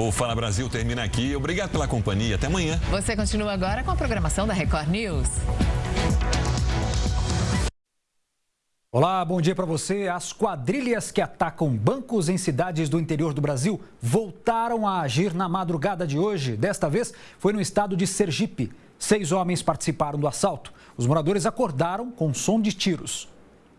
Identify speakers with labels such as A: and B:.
A: O Fala Brasil termina aqui. Obrigado pela companhia. Até amanhã.
B: Você continua agora com a programação da Record News.
C: Olá, bom dia para você. As quadrilhas que atacam bancos em cidades do interior do Brasil voltaram a agir na madrugada de hoje. Desta vez foi no estado de Sergipe. Seis homens participaram do assalto. Os moradores acordaram com som de tiros.